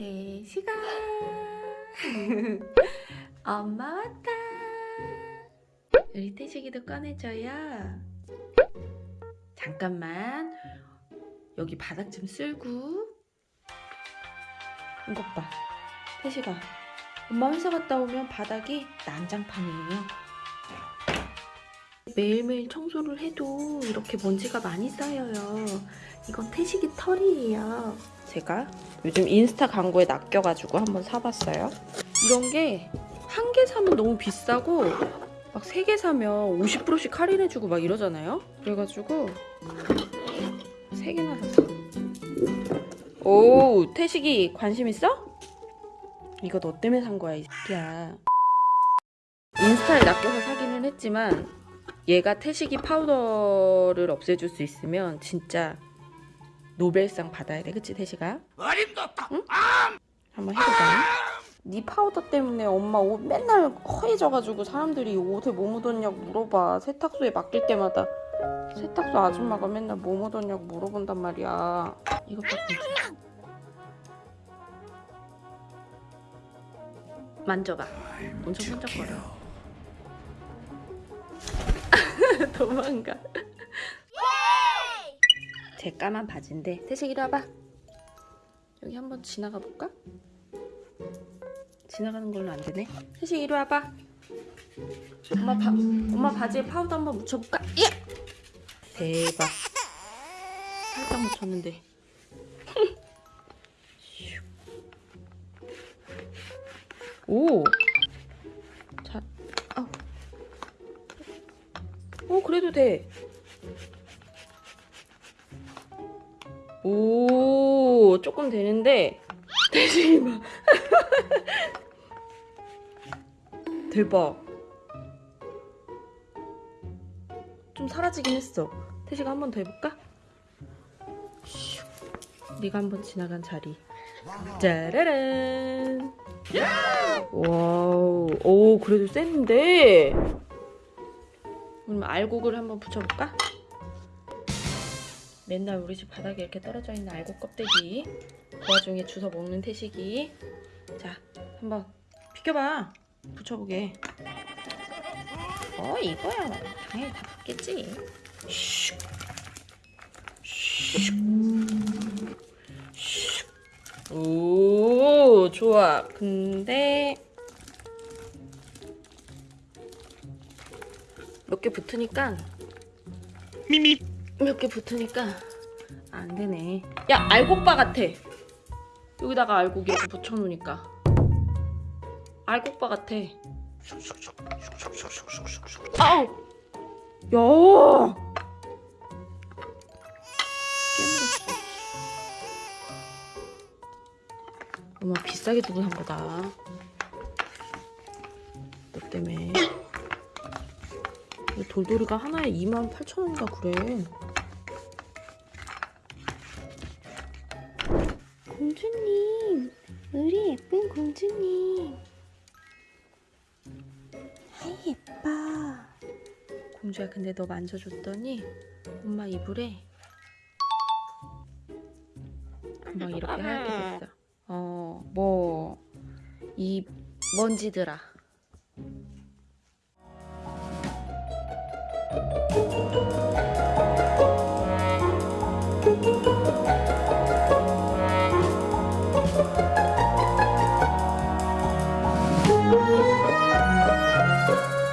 태시가 엄마 왔다. 우리 태식이도 꺼내줘요. 잠깐만. 여기 바닥 좀 쓸고. 이것 봐. 태식아 엄마 회사 갔다 오면 바닥이 난장판이에요 매일매일 청소를 해도 이렇게 먼지가 많이 쌓여요. 이건 태식이 털이에요. 제가 요즘 인스타 광고에 낚여가지고 한번 사봤어요. 이런 게 한 개 사면 너무 비싸고 막 세 개 사면 50%씩 할인해주고 막 이러잖아요. 그래가지고 세 개나 샀어 오 태식이 관심 있어? 이거 너 때문에 산 거야 이 새끼야. 인스타에 낚여서 사기는 했지만 얘가 태식이 파우더를 없애줄 수 있으면 진짜 노벨상 받아야 돼. 그치 태식아? 어림도다. 응? 한번 해보자 네 파우더 때문에 엄마 옷 맨날 허해져가지고 사람들이 옷에 뭐 묻었냐고 물어봐. 세탁소에 맡길 때마다. 세탁소 아줌마가 맨날 뭐 묻었냐고 물어본단 말이야. 이것 봐 만져봐. 엄청 번쩍거려 도망가 제 까만 바지인데 태식 이리 와봐 여기 한번 지나가 볼까? 지나가는 걸로 안 되네 태식 이리 와봐 엄마, 바, 엄마 바지에 파우더 한번 묻혀볼까? 예! 대박 살짝 묻혔는데 오! 그래도 돼. 오, 조금 되는데. 대신 봐. 대박. 좀 사라지긴 했어. 태식아 한 번 더 해볼까? 슉. 네가 한 번 지나간 자리. 짜라란. wow, 오 그래도 센데. 그럼 알곡을 한번 붙여볼까? 맨날 우리 집 바닥에 이렇게 떨어져 있는 알곡 껍데기. 그 와중에 주워 먹는 태식이. 자, 한번 비켜봐. 붙여보게. 어, 이거야. 당연히 다 붙겠지. 슉. 슉. 슉. 오, 좋아. 근데 몇 개 붙으니까 미미. 몇 개 붙으니까 안 되네. 야, 알곡바 같아. 여기다가 알곡 이렇게 붙여놓으니까 알곡바 같아. 아우! 야! 깨물었어. 엄마 비싸게 두고 산 거다. 너 때문에. 이 돌돌이가 하나에 28,000원인가 그래. 공주님, 우리 예쁜 공주님. 아이 예뻐. 공주야 근데 너 만져줬더니 엄마 이불에 금방 이렇게 하얗게 됐어. 어, 뭐, 이 먼지들아.